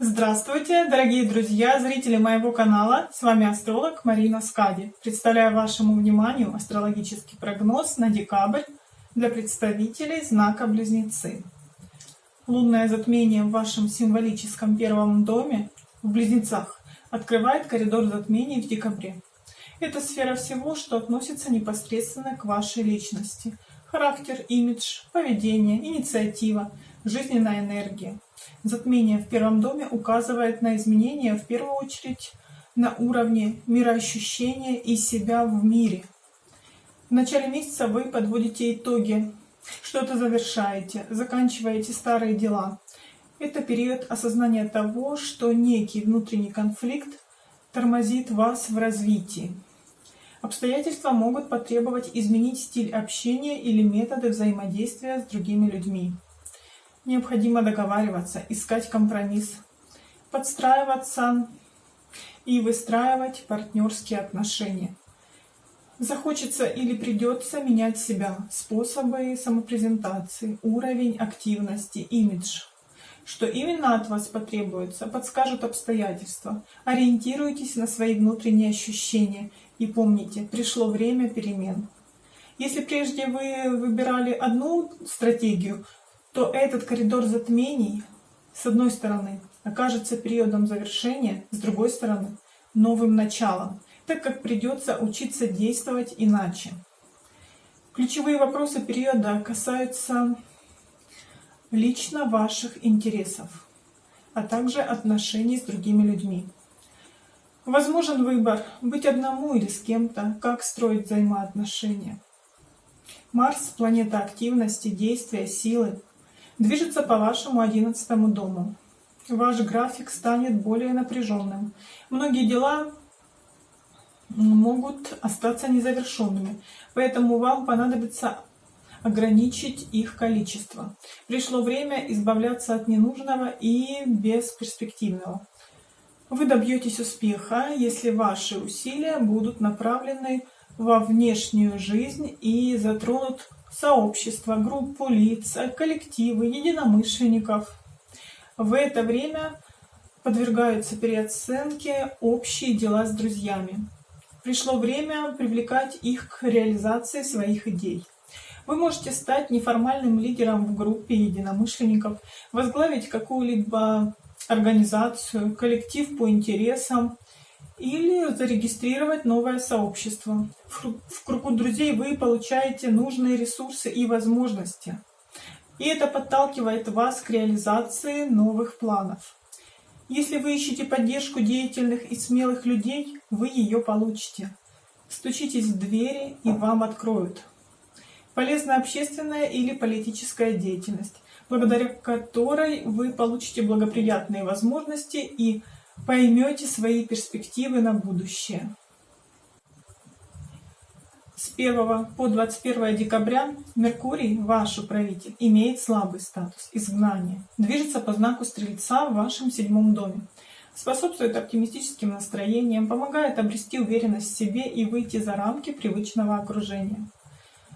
Здравствуйте, дорогие друзья, зрители моего канала. С вами астролог Марина Скади. Представляю вашему вниманию астрологический прогноз на декабрь для представителей знака Близнецы. Лунное затмение в вашем символическом первом доме в Близнецах открывает коридор затмений в декабре. Это сфера всего, что относится непосредственно к вашей личности. Характер, имидж, поведение, инициатива, жизненная энергия. Затмение в первом доме указывает на изменения в первую очередь на уровне мироощущения и себя в мире. В начале месяца вы подводите итоги, что-то завершаете, заканчиваете старые дела. Это период осознания того, что некий внутренний конфликт тормозит вас в развитии. Обстоятельства могут потребовать изменить стиль общения или методы взаимодействия с другими людьми. Необходимо договариваться, искать компромисс, подстраиваться и выстраивать партнерские отношения. Захочется или придется менять себя, способы самопрезентации, уровень активности, имидж. Что именно от вас потребуется, подскажут обстоятельства. Ориентируйтесь на свои внутренние ощущения и помните, пришло время перемен. Если прежде вы выбирали одну стратегию, то этот коридор затмений, с одной стороны, окажется периодом завершения, с другой стороны, новым началом, так как придется учиться действовать иначе. Ключевые вопросы периода касаются лично ваших интересов, а также отношений с другими людьми. Возможен выбор быть одному или с кем-то, как строить взаимоотношения. Марс – планета активности, действия, силы, движется по вашему одиннадцатому дому. Ваш график станет более напряженным. Многие дела могут остаться незавершенными, поэтому вам понадобится ограничить их количество. Пришло время избавляться от ненужного и бесперспективного. Вы добьетесь успеха, если ваши усилия будут направлены во внешнюю жизнь и затронут сообщество, группу лиц, коллективы, единомышленников. В это время подвергаются переоценке общие дела с друзьями. Пришло время привлекать их к реализации своих идей. Вы можете стать неформальным лидером в группе единомышленников, возглавить какую-либо организацию, коллектив по интересам, или зарегистрировать новое сообщество. В кругу друзей вы получаете нужные ресурсы и возможности. И это подталкивает вас к реализации новых планов. Если вы ищете поддержку деятельных и смелых людей, вы ее получите. Стучитесь в двери и вам откроют. Полезная общественная или политическая деятельность, благодаря которой вы получите благоприятные возможности и поймете свои перспективы на будущее. С 1 по 21 декабря Меркурий, ваш управитель, имеет слабый статус изгнания, движется по знаку Стрельца в вашем седьмом доме, способствует оптимистическим настроениям, помогает обрести уверенность в себе и выйти за рамки привычного окружения.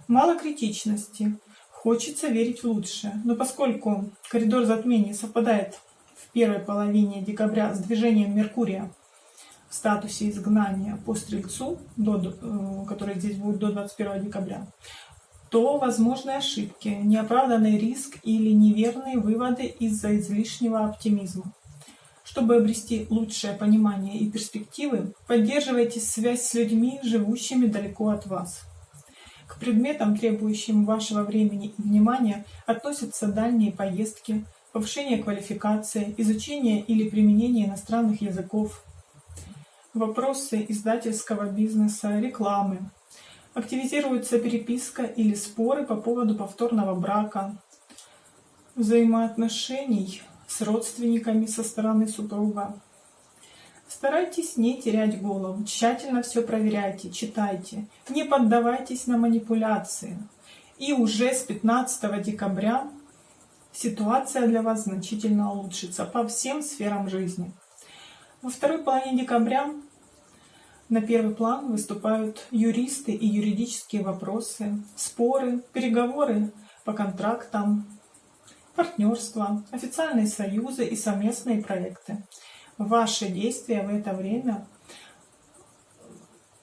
Мало критичности, хочется верить в лучшее, но поскольку коридор затмений совпадает первой половине декабря с движением Меркурия в статусе изгнания по Стрельцу, до, э, который здесь будет до 21 декабря, то возможны ошибки, неоправданный риск или неверные выводы из-за излишнего оптимизма. Чтобы обрести лучшее понимание и перспективы, поддерживайте связь с людьми, живущими далеко от вас. К предметам, требующим вашего времени и внимания, относятся дальние поездки, повышение квалификации, изучение или применение иностранных языков, вопросы издательского бизнеса, рекламы. Активизируется переписка или споры по поводу повторного брака, взаимоотношений с родственниками со стороны супруга. Старайтесь не терять голову, тщательно все проверяйте, читайте, не поддавайтесь на манипуляции. И уже с 15 декабря ситуация для вас значительно улучшится по всем сферам жизни. Во второй половине декабря на первый план выступают юристы и юридические вопросы, споры, переговоры по контрактам, партнерства, официальные союзы и совместные проекты. Ваши действия в это время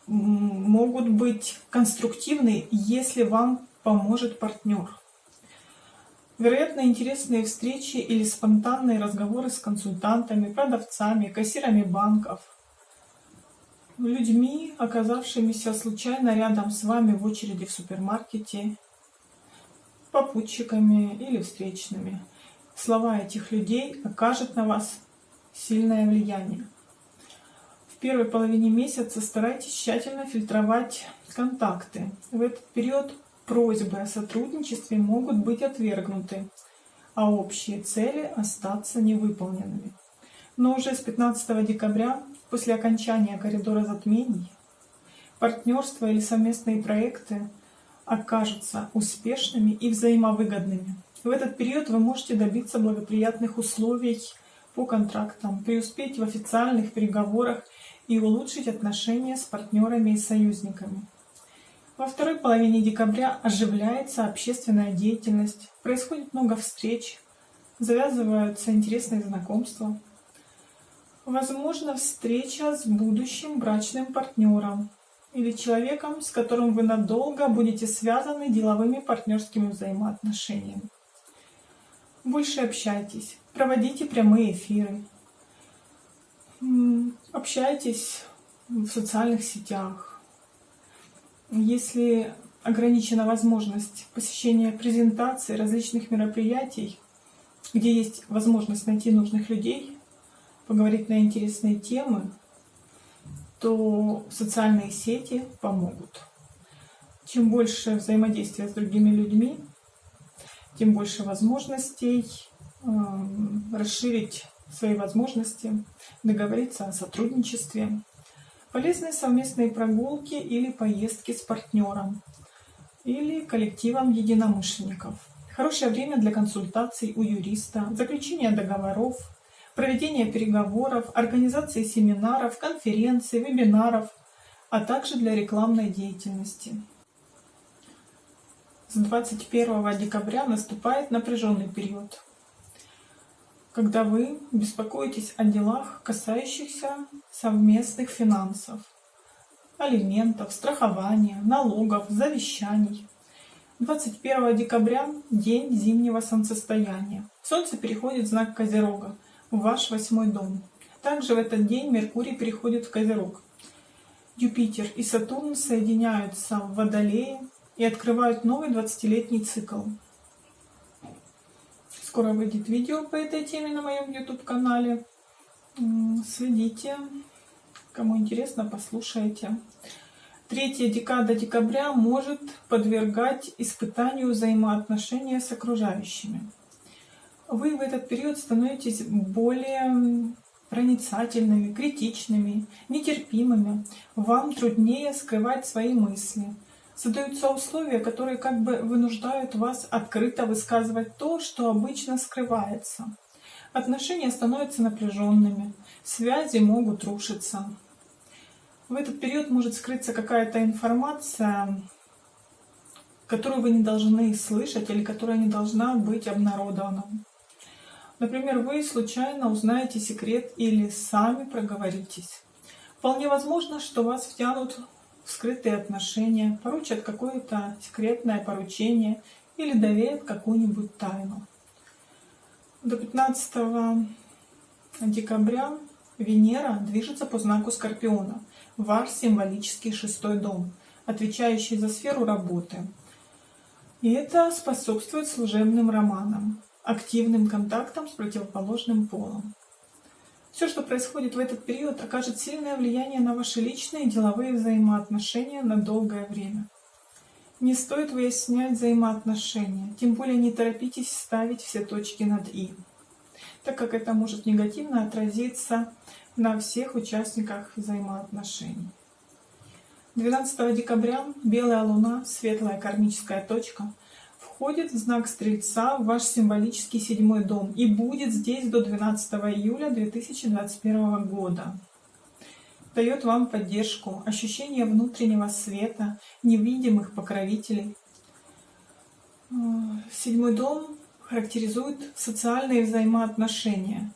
могут быть конструктивны, если вам поможет партнер. Вероятно, интересные встречи или спонтанные разговоры с консультантами, продавцами, кассирами банков, людьми, оказавшимися случайно рядом с вами в очереди в супермаркете, попутчиками или встречными. Слова этих людей окажут на вас сильное влияние. В первой половине месяца старайтесь тщательно фильтровать контакты. В этот период просьбы о сотрудничестве могут быть отвергнуты, а общие цели остаться невыполненными. Но уже с 15 декабря, после окончания коридора затмений, партнерство или совместные проекты окажутся успешными и взаимовыгодными. В этот период вы можете добиться благоприятных условий по контрактам, преуспеть в официальных переговорах и улучшить отношения с партнерами и союзниками. Во второй половине декабря оживляется общественная деятельность, происходит много встреч, завязываются интересные знакомства. Возможно встреча с будущим брачным партнером или человеком, с которым вы надолго будете связаны деловыми партнерскими взаимоотношениями. Больше общайтесь, проводите прямые эфиры, общайтесь в социальных сетях. Если ограничена возможность посещения презентаций, различных мероприятий, где есть возможность найти нужных людей, поговорить на интересные темы, то социальные сети помогут. Чем больше взаимодействия с другими людьми, тем больше возможностей эм, расширить свои возможности, договориться о сотрудничестве. Полезные совместные прогулки или поездки с партнером или коллективом единомышленников. Хорошее время для консультаций у юриста, заключения договоров, проведения переговоров, организации семинаров, конференций, вебинаров, а также для рекламной деятельности. С 21 декабря наступает напряженный период, когда вы беспокоитесь о делах, касающихся совместных финансов, алиментов, страхования, налогов, завещаний. 21 декабря – день зимнего солнцестояния. Солнце переходит в знак Козерога, в ваш восьмой дом. Также в этот день Меркурий переходит в Козерог. Юпитер и Сатурн соединяются в Водолее, и открывают новый 20-летний цикл. Скоро выйдет видео по этой теме на моем YouTube-канале. Следите. Кому интересно, послушайте. Третья декада декабря может подвергать испытанию взаимоотношения с окружающими. Вы в этот период становитесь более проницательными, критичными, нетерпимыми. Вам труднее скрывать свои мысли – создаются условия, которые как бы вынуждают вас открыто высказывать то, что обычно скрывается. Отношения становятся напряженными, связи могут рушиться. В этот период может скрыться какая-то информация, которую вы не должны слышать или которая не должна быть обнародована. Например, вы случайно узнаете секрет или сами проговоритесь. Вполне возможно, что вас втянут скрытые отношения, поручат какое-то секретное поручение или доверят какую-нибудь тайну. До 15 декабря Венера движется по знаку Скорпиона, ваш символический шестой дом, отвечающий за сферу работы. И это способствует служебным романам, активным контактам с противоположным полом. Все, что происходит в этот период, окажет сильное влияние на ваши личные и деловые взаимоотношения на долгое время. Не стоит выяснять взаимоотношения, тем более не торопитесь ставить все точки над «и», так как это может негативно отразиться на всех участниках взаимоотношений. 12 декабря белая луна, светлая кармическая точка, входит в знак Стрельца в ваш символический седьмой дом и будет здесь до 12 июля 2021 года. Дает вам поддержку, ощущение внутреннего света, невидимых покровителей. Седьмой дом характеризует социальные взаимоотношения.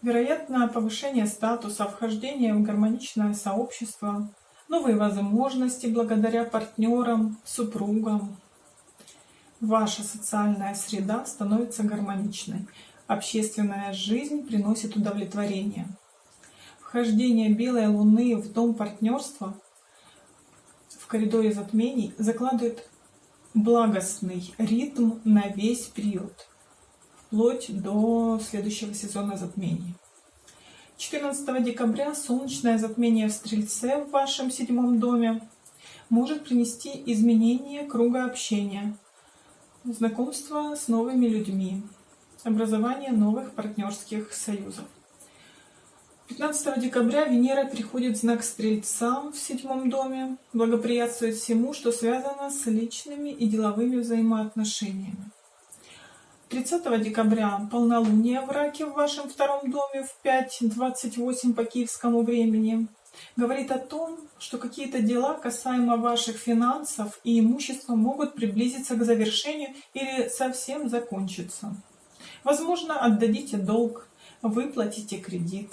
Вероятно, повышение статуса, вхождение в гармоничное сообщество, новые возможности благодаря партнерам, супругам. Ваша социальная среда становится гармоничной. Общественная жизнь приносит удовлетворение. Вхождение белой луны в дом партнерства в коридоре затмений закладывает благостный ритм на весь период, вплоть до следующего сезона затмений. 14 декабря солнечное затмение в Стрельце в вашем седьмом доме может принести изменение круга общения, знакомство с новыми людьми, образование новых партнерских союзов. 15 декабря Венера переходит в знак Стрельца в седьмом доме, благоприятствует всему, что связано с личными и деловыми взаимоотношениями. 30 декабря полнолуние в Раке в вашем втором доме в 5.28 по киевскому времени говорит о том, что какие-то дела касаемо ваших финансов и имущества могут приблизиться к завершению или совсем закончиться. Возможно, отдадите долг, выплатите кредит.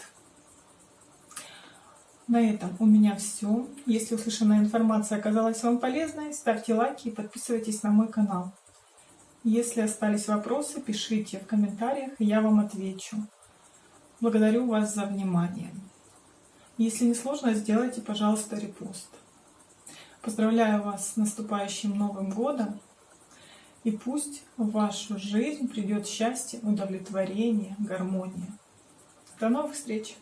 На этом у меня все. Если услышанная информация оказалась вам полезной, ставьте лайки и подписывайтесь на мой канал. Если остались вопросы, пишите в комментариях, я вам отвечу. Благодарю вас за внимание. Если не сложно, сделайте, пожалуйста, репост. Поздравляю вас с наступающим Новым Годом. И пусть в вашу жизнь придет счастье, удовлетворение, гармония. До новых встреч!